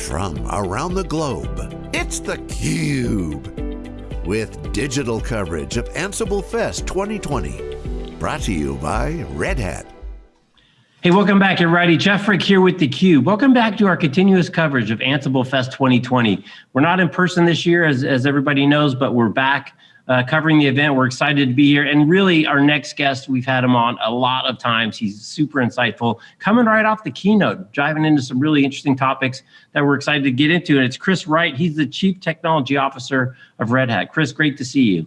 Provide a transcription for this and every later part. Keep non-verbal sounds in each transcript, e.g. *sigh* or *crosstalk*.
from around the globe. It's theCUBE, with digital coverage of Ansible Fest 2020. Brought to you by Red Hat. Hey, welcome back everybody. Jeff Frick here with theCUBE. Welcome back to our continuous coverage of Ansible Fest 2020. We're not in person this year, as, as everybody knows, but we're back uh, covering the event. We're excited to be here. And really, our next guest, we've had him on a lot of times. He's super insightful, coming right off the keynote, diving into some really interesting topics that we're excited to get into. And it's Chris Wright. He's the Chief Technology Officer of Red Hat. Chris, great to see you.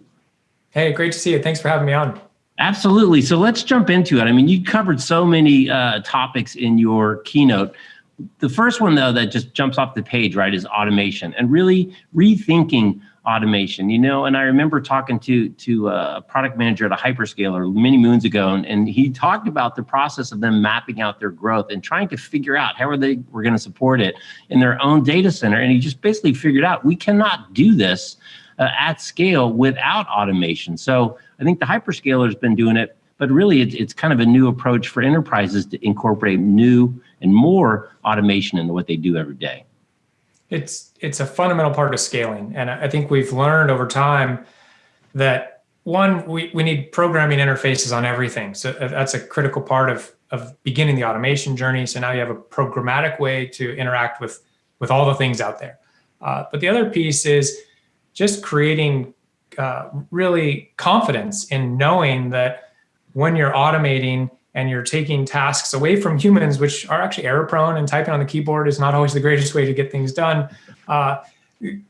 Hey, great to see you. Thanks for having me on. Absolutely. So let's jump into it. I mean, you covered so many uh, topics in your keynote. The first one, though, that just jumps off the page, right, is automation and really rethinking automation, you know, and I remember talking to, to a product manager at a hyperscaler many moons ago, and, and he talked about the process of them mapping out their growth and trying to figure out how are they were going to support it in their own data center. And he just basically figured out we cannot do this uh, at scale without automation. So I think the hyperscaler has been doing it, but really it's, it's kind of a new approach for enterprises to incorporate new and more automation into what they do every day it's it's a fundamental part of scaling. And I think we've learned over time that one, we, we need programming interfaces on everything. So uh, that's a critical part of, of beginning the automation journey. So now you have a programmatic way to interact with, with all the things out there. Uh, but the other piece is just creating uh, really confidence in knowing that when you're automating, and you're taking tasks away from humans, which are actually error prone and typing on the keyboard is not always the greatest way to get things done. Uh,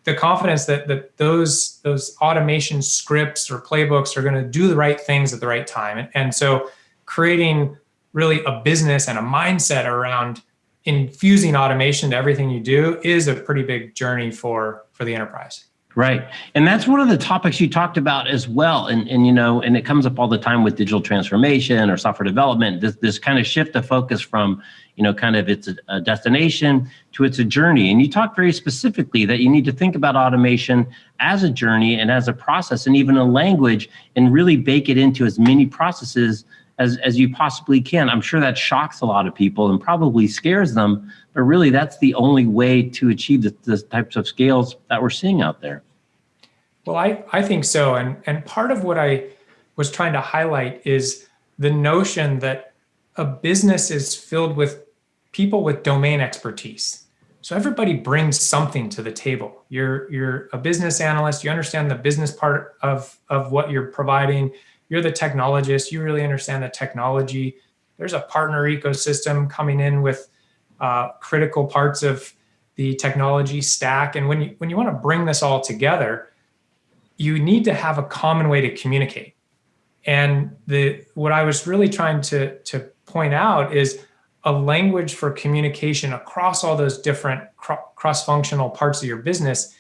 the confidence that, that those, those automation scripts or playbooks are going to do the right things at the right time. And, and so creating really a business and a mindset around infusing automation to everything you do is a pretty big journey for, for the enterprise. Right. And that's one of the topics you talked about as well. And, and you know, and it comes up all the time with digital transformation or software development, this, this kind of shift of focus from, you know, kind of it's a, destination to it's a journey. And you talked very specifically that you need to think about automation as a journey and as a process and even a language and really bake it into as many processes as, as you possibly can. I'm sure that shocks a lot of people and probably scares them, but really that's the only way to achieve the, the types of scales that we're seeing out there. Well, I, I think so. And, and part of what I was trying to highlight is the notion that a business is filled with people with domain expertise. So everybody brings something to the table. You're, you're a business analyst, you understand the business part of, of what you're providing you're the technologist, you really understand the technology. There's a partner ecosystem coming in with uh, critical parts of the technology stack. And when you, when you want to bring this all together, you need to have a common way to communicate. And the what I was really trying to, to point out is a language for communication across all those different cross-functional parts of your business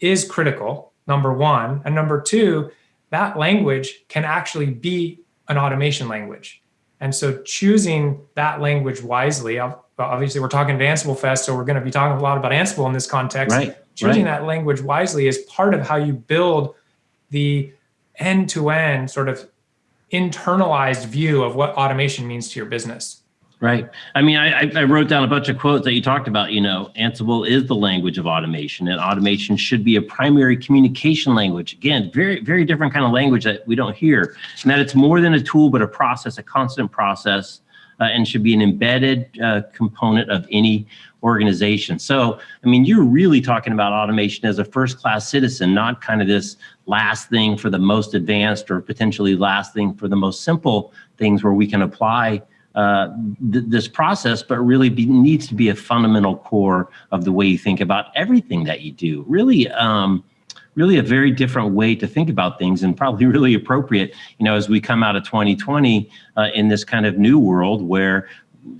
is critical, number one. And number two, that language can actually be an automation language. And so choosing that language wisely, obviously we're talking to Ansible Fest, so we're gonna be talking a lot about Ansible in this context. Right, choosing right. that language wisely is part of how you build the end-to-end -end sort of internalized view of what automation means to your business. Right. I mean, I, I wrote down a bunch of quotes that you talked about. You know, Ansible is the language of automation, and automation should be a primary communication language. Again, very, very different kind of language that we don't hear, and that it's more than a tool, but a process, a constant process, uh, and should be an embedded uh, component of any organization. So, I mean, you're really talking about automation as a first-class citizen, not kind of this last thing for the most advanced or potentially last thing for the most simple things where we can apply uh, th this process, but really be, needs to be a fundamental core of the way you think about everything that you do. Really, um, really a very different way to think about things and probably *laughs* really appropriate, you know, as we come out of 2020 uh, in this kind of new world where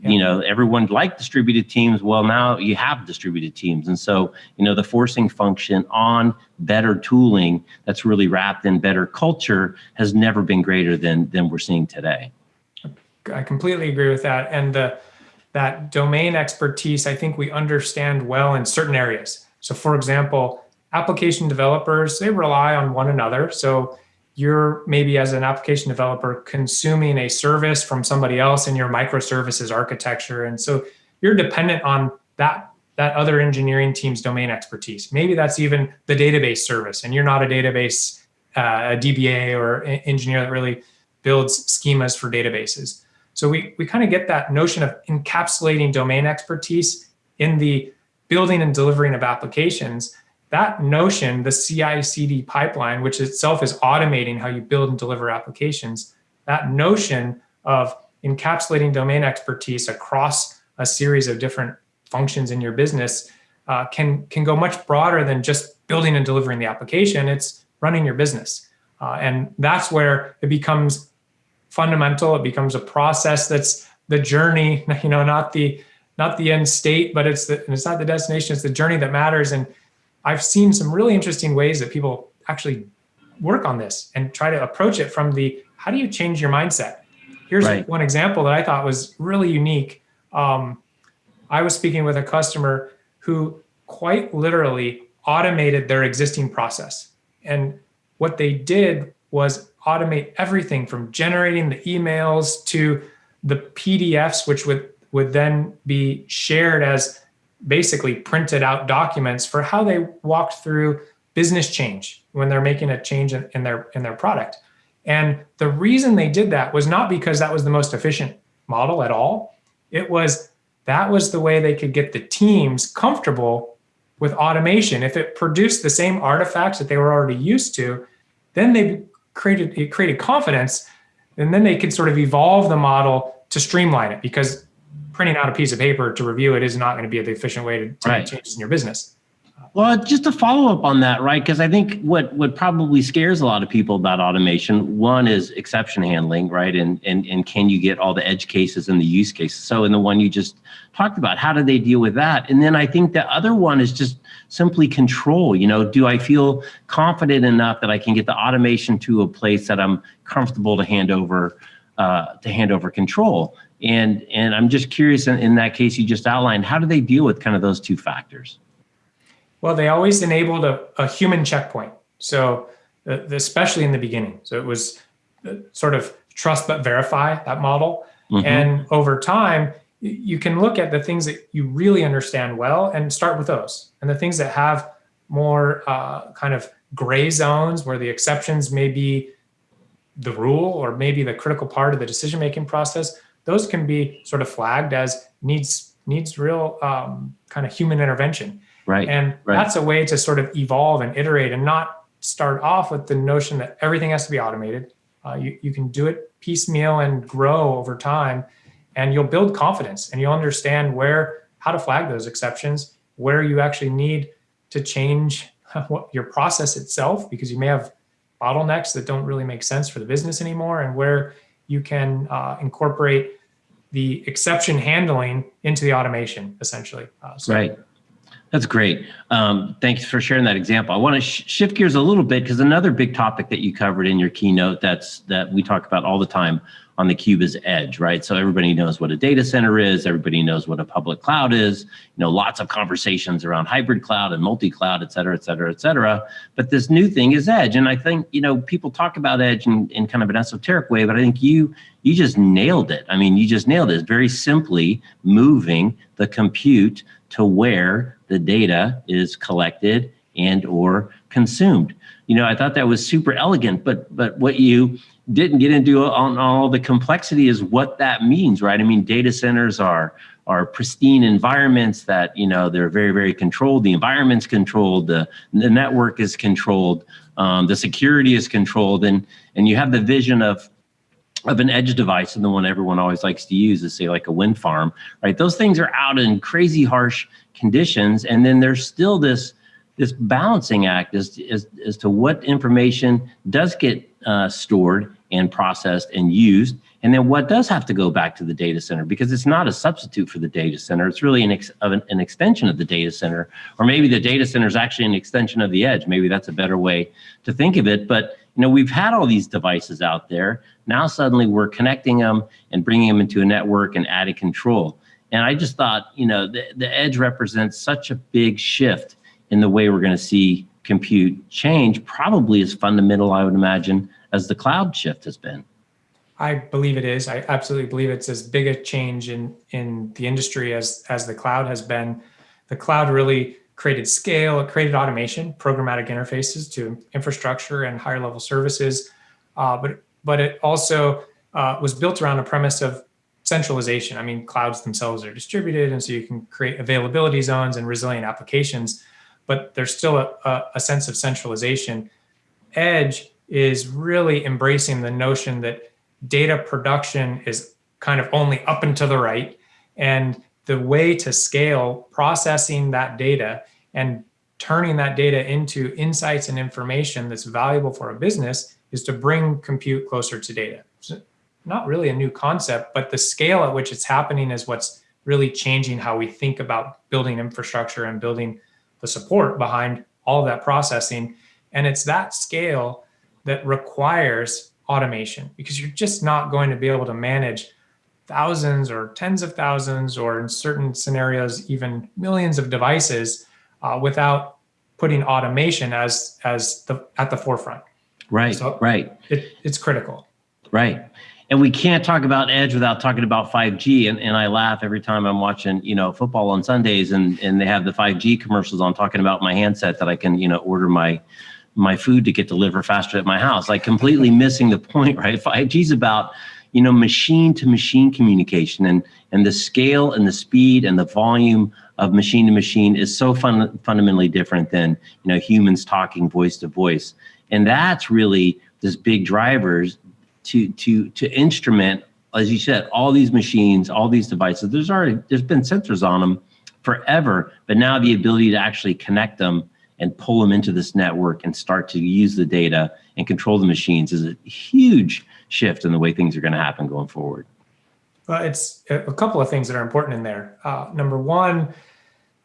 you know, everyone liked distributed teams. Well, now you have distributed teams. And so, you know, the forcing function on better tooling that's really wrapped in better culture has never been greater than, than we're seeing today. I completely agree with that. And the, that domain expertise, I think we understand well in certain areas. So for example, application developers, they rely on one another. So you're maybe as an application developer consuming a service from somebody else in your microservices architecture. And so you're dependent on that, that other engineering team's domain expertise. Maybe that's even the database service, and you're not a database, uh, a DBA or engineer that really builds schemas for databases. So we, we kind of get that notion of encapsulating domain expertise in the building and delivering of applications. That notion, the CI CD pipeline, which itself is automating how you build and deliver applications, that notion of encapsulating domain expertise across a series of different functions in your business uh, can, can go much broader than just building and delivering the application. It's running your business. Uh, and that's where it becomes fundamental. It becomes a process that's the journey, *laughs* you know, not the not the end state, but it's the it's not the destination, it's the journey that matters. And I've seen some really interesting ways that people actually work on this and try to approach it from the how do you change your mindset? Here's right. one example that I thought was really unique. Um, I was speaking with a customer who quite literally automated their existing process. And what they did was automate everything from generating the emails to the PDFs, which would, would then be shared as basically printed out documents for how they walked through business change when they're making a change in, in their in their product. And the reason they did that was not because that was the most efficient model at all. It was that was the way they could get the teams comfortable with automation. If it produced the same artifacts that they were already used to, then they created it created confidence, and then they could sort of evolve the model to streamline it because printing out a piece of paper to review it is not going to be the efficient way to, to right. make changes in your business. Well, just to follow up on that, right? Because I think what what probably scares a lot of people about automation, one is exception handling, right? And and and can you get all the edge cases and the use cases? So in the one you just talked about, how do they deal with that? And then I think the other one is just simply control. You know, do I feel confident enough that I can get the automation to a place that I'm comfortable to hand over uh, to hand over control? And and I'm just curious in, in that case you just outlined, how do they deal with kind of those two factors? Well, they always enabled a, a human checkpoint. So uh, especially in the beginning. So it was uh, sort of trust but verify that model. Mm-hmm. And over time, you can look at the things that you really understand well and start with those. And the things that have more uh, kind of gray zones where the exceptions may be the rule or maybe the critical part of the decision-making process, those can be sort of flagged as needs needs real um, kind of human intervention. Right. And right. that's a way to sort of evolve and iterate and not start off with the notion that everything has to be automated. Uh, you, you can do it piecemeal and grow over time and you'll build confidence and you'll understand where, how to flag those exceptions, where you actually need to change *laughs* what your process itself, because you may have bottlenecks that don't really make sense for the business anymore and where you can uh, incorporate the exception handling into the automation essentially. Uh, so right. That's great. Um, thanks for sharing that example. I want to sh shift gears a little bit because another big topic that you covered in your keynote that's that we talk about all the time on the cube is edge, right? So everybody knows what a data center is. Everybody knows what a public cloud is. You know, lots of conversations around hybrid cloud and multi-cloud, et cetera, et cetera, et cetera. But this new thing is edge. And I think, you know, people talk about edge in, in kind of an esoteric way, but I think you you just nailed it. I mean, you just nailed it. very simply moving the compute to where the data is collected and or consumed. You know, I thought that was super elegant, but but what you didn't get into on all the complexity is what that means, right? I mean, data centers are are pristine environments that you know they're very very controlled. The environment's controlled. The the network is controlled. Um, the security is controlled, and and you have the vision of of an edge device and the one everyone always likes to use is say like a wind farm, right? Those things are out in crazy harsh conditions. And then there's still this, this balancing act as, as, as to what information does get uh, stored and processed and used. And then what does have to go back to the data center because it's not a substitute for the data center. It's really an, ex an, an extension of the data center, or maybe the data center is actually an extension of the edge. Maybe that's a better way to think of it. But you know, we've had all these devices out there. Now suddenly we're connecting them and bringing them into a network and adding control. And I just thought, you know, the, the edge represents such a big shift in the way we're going to see compute change, probably as fundamental, I would imagine, as the cloud shift has been. I believe it is. I absolutely believe it's as big a change in in the industry as as the cloud has been. the cloud really created scale, it created automation, programmatic interfaces to infrastructure and higher level services. Uh, but, but it also uh, was built around a premise of centralization. I mean, clouds themselves are distributed, and so you can create availability zones and resilient applications, but there's still a, a, a sense of centralization. Edge is really embracing the notion that data production is kind of only up and to the right, and the way to scale processing that data and turning that data into insights and information that's valuable for a business is to bring compute closer to data. Not really a new concept, but the scale at which it's happening is what's really changing how we think about building infrastructure and building the support behind all of that processing. And it's that scale that requires automation because you're just not going to be able to manage thousands or tens of thousands or in certain scenarios even millions of devices uh, without putting automation as as the at the forefront. Right, so right. It, it's critical. Right. And we can't talk about edge without talking about 5G. And, and I laugh every time I'm watching, you know, football on Sundays and, and they have the 5G commercials on talking about my handset that I can, you know, order my my food to get delivered faster at my house. Like completely missing the point, *laughs* right? 5G is about, you know, machine to machine communication and and the scale and the speed and the volume of machine to machine is so fun, fundamentally different than you know humans talking voice to voice and that's really this big drivers to to to instrument as you said all these machines all these devices there's already there's been sensors on them forever but now the ability to actually connect them and pull them into this network and start to use the data and control the machines is a huge shift in the way things are going to happen going forward well, it's a couple of things that are important in there. Uh, number one,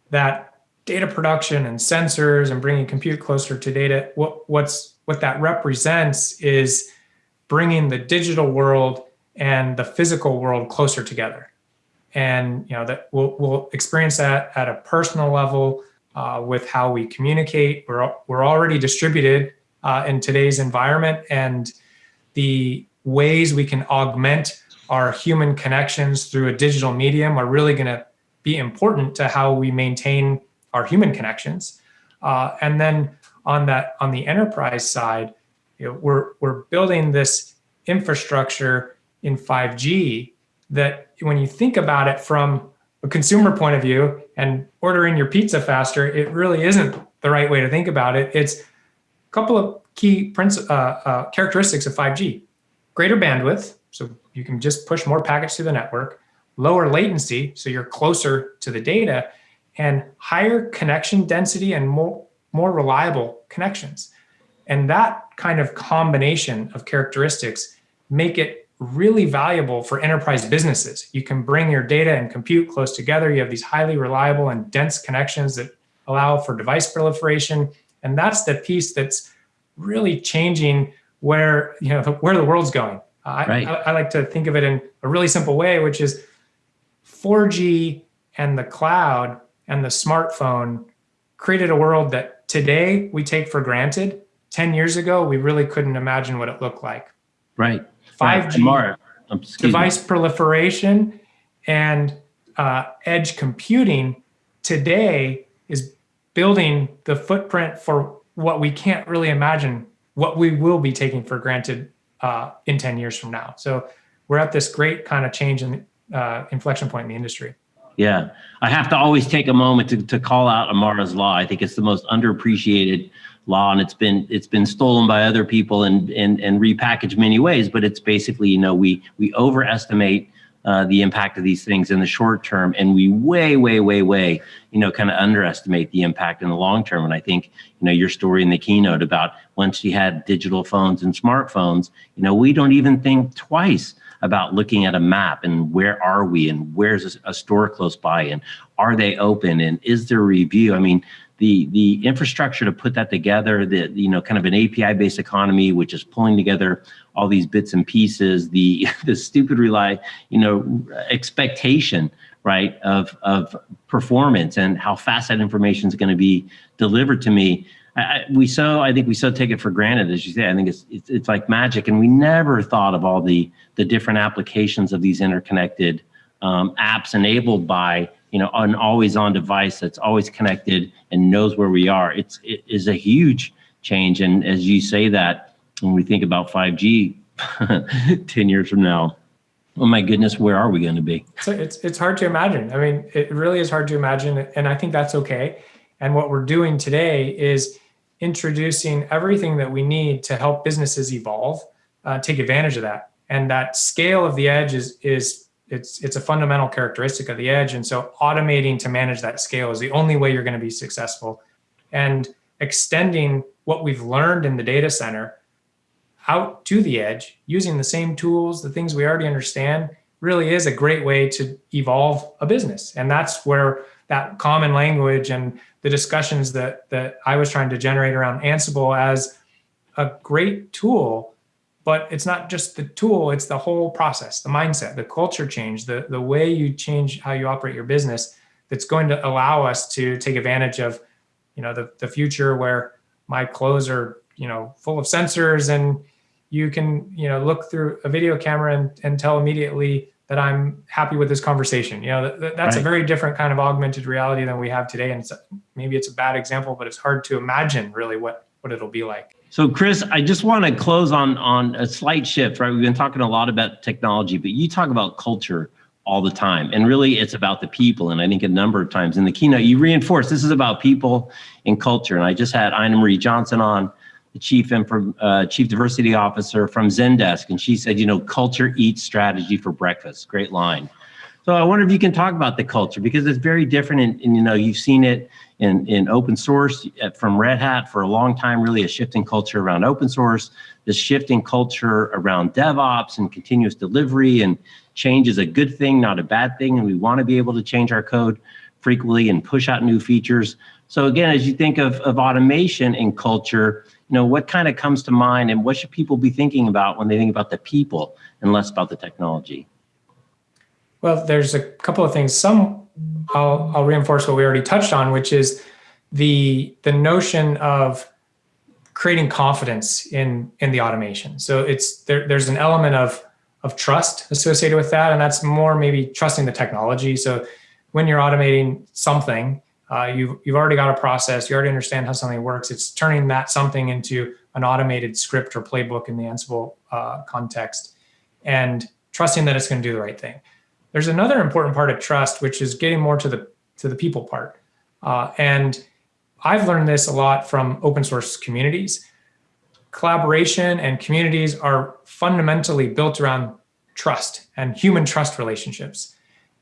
that data production and sensors and bringing compute closer to data, what, what's, what that represents is bringing the digital world and the physical world closer together. And you know that we'll, we'll experience that at a personal level uh, with how we communicate. We're, we're already distributed uh, in today's environment and the ways we can augment our human connections through a digital medium are really going to be important to how we maintain our human connections. Uh, and then on that, on the enterprise side, you know, we're we're building this infrastructure in 5G that when you think about it from a consumer point of view and ordering your pizza faster, it really isn't the right way to think about it. It's a couple of key uh, uh, characteristics of 5G. Greater bandwidth, so you can just push more packets through the network lower latency, so you're closer to the data, and higher connection density and more, more reliable connections. And that kind of combination of characteristics make it really valuable for enterprise businesses. You can bring your data and compute close together. You have these highly reliable and dense connections that allow for device proliferation. And that's the piece that's really changing where, you know, *laughs* where the world's going. Right. I, I, I like to think of it in a really simple way, which is 4G and the cloud and the smartphone created a world that today we take for granted. 10 years ago, we really couldn't imagine what it looked like. Right. 5G, right. device me. proliferation, and uh, edge computing today is building the footprint for what we can't really imagine what we will be taking for granted uh, in 10 years from now. So we're at this great kind of change in uh, inflection point in the industry. Yeah, I have to always take a moment to, to call out Amara's law. I think it's the most underappreciated law, and it's been it's been stolen by other people and and and repackaged many ways. But it's basically you know we we overestimate uh, the impact of these things in the short term, and we way way way way you know kind of underestimate the impact in the long term. And I think you know your story in the keynote about once you had digital phones and smartphones, you know we don't even think twice about looking at a map and where are we and where's a, store close by and are they open and is there a review? I mean, the the infrastructure to put that together, the you know kind of an API based economy, which is pulling together all these bits and pieces, the *laughs* the stupid rely you know expectation right of of performance and how fast that information is going to be delivered to me I, we so I think we so take it for granted, as you say. I think it's, it's it's like magic, and we never thought of all the the different applications of these interconnected um, apps enabled by you know, an always on device that's always connected and knows where we are. It's, it is a huge change. And as you say that, when we think about 5G *laughs* 10 years from now, oh my goodness, where are we going to be? So it's, it's hard to imagine. I mean, it really is hard to imagine. And I think that's okay. And what we're doing today is introducing everything that we need to help businesses evolve, uh, take advantage of that. And that scale of the edge is, is it's, it's a fundamental characteristic of the edge. And so automating to manage that scale is the only way you're going to be successful. And extending what we've learned in the data center out to the edge using the same tools, the things we already understand, really is a great way to evolve a business. And that's where that common language and the discussions that that I was trying to generate around Ansible as a great tool, but it's not just the tool, it's the whole process, the mindset, the culture change, the, the way you change how you operate your business that's going to allow us to take advantage of, you know, the, the future where my clothes are, you know, full of sensors and you can, you know, look through a video camera and, and tell immediately that I'm happy with this conversation. You know, that's right. a very different kind of augmented reality than we have today. And it's, maybe it's a bad example, but it's hard to imagine really what, what it'll be like. So Chris, I just want to close on, on a slight shift, right? We've been talking a lot about technology, but you talk about culture all the time. And really it's about the people. And I think a number of times in the keynote, you reinforce this is about people and culture. And I just had Ina Marie Johnson on, the chief and uh, chief diversity officer from Zendesk, and she said, you know, culture eats strategy for breakfast. Great line. So I wonder if you can talk about the culture because it's very different, and, and you know, you've seen it in in open source uh, from Red Hat for a long time. Really, a shifting culture around open source, this shifting culture around DevOps and continuous delivery, and change is a good thing, not a bad thing, and we want to be able to change our code frequently and push out new features. So again, as you think of, of automation and culture, you know, what kind of comes to mind and what should people be thinking about when they think about the people and less about the technology? Well, there's a couple of things. Some I'll, I'll reinforce what we already touched on, which is the, the notion of creating confidence in, in the automation. So it's there, there's an element of, of trust associated with that. And that's more maybe trusting the technology. So when you're automating something, uh, you've, you've already got a process, you already understand how something works. It's turning that something into an automated script or playbook in the Ansible uh, context and trusting that it's going to do the right thing. There's another important part of trust, which is getting more to the, to the people part. Uh, and I've learned this a lot from open source communities. Collaboration and communities are fundamentally built around trust and human trust relationships.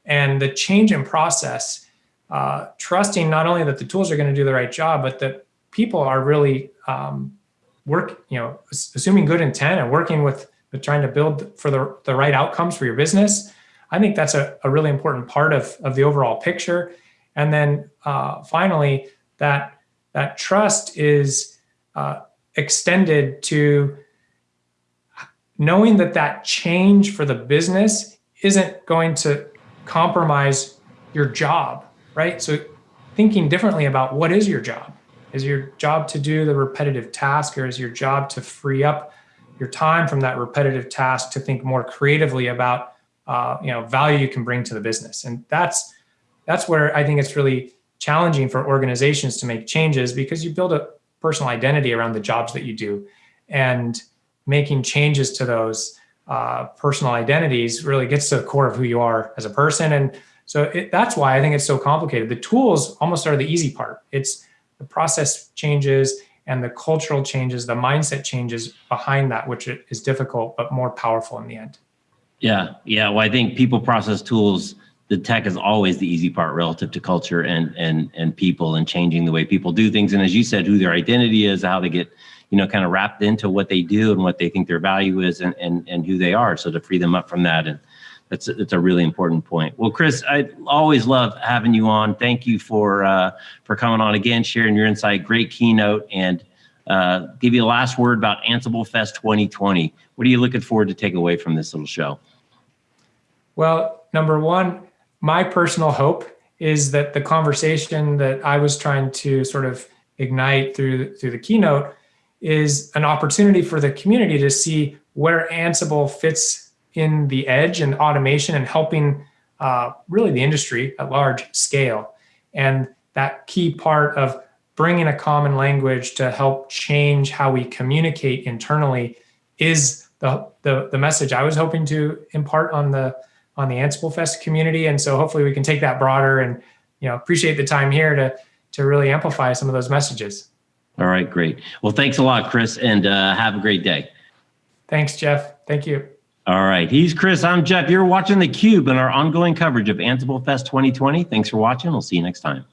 And the change in process uh, trusting not only that the tools are going to do the right job, but that people are really um, work, you know, assuming good intent and working with, with trying to build for the, the right outcomes for your business. I think that's a, a really important part of, of the overall picture. And then uh, finally, that, that trust is uh, extended to knowing that that change for the business isn't going to compromise your job right? So thinking differently about what is your job? Is your job to do the repetitive task or is your job to free up your time from that repetitive task to think more creatively about uh, you know value you can bring to the business? And that's that's where I think it's really challenging for organizations to make changes because you build a personal identity around the jobs that you do and making changes to those uh, personal identities really gets to the core of who you are as a person and so it, that's why I think it's so complicated. The tools almost are the easy part. It's the process changes and the cultural changes, the mindset changes behind that, which is difficult, but more powerful in the end. Yeah, yeah. Well, I think people process tools, the tech is always the easy part relative to culture and and and people and changing the way people do things. And as you said, who their identity is, how they get, you know, kind of wrapped into what they do and what they think their value is and and, and who they are. So to free them up from that and that's that's a really important point. Well, Chris, I always love having you on. Thank you for uh, for coming on again, sharing your insight. Great keynote, and uh, give you a last word about Ansible Fest 2020. What are you looking forward to take away from this little show? Well, number one, my personal hope is that the conversation that I was trying to sort of ignite through through the keynote is an opportunity for the community to see where Ansible fits in the edge and automation and helping uh, really the industry at large scale. And that key part of bringing a common language to help change how we communicate internally is the, the, the message I was hoping to impart on the on the Ansible Fest community. And so hopefully we can take that broader and you know appreciate the time here to to really amplify some of those messages. All right, great. Well, thanks a lot, Chris, and uh, have a great day. Thanks, Jeff. Thank you. All right, he's Chris. I'm Jeff. You're watching theCUBE and our ongoing coverage of Ansible Fest 2020. Thanks for watching. We'll see you next time.